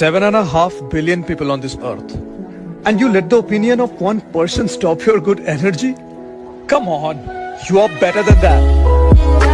Seven and a half billion people on this earth. And you let the opinion of one person stop your good energy? Come on, you are better than that.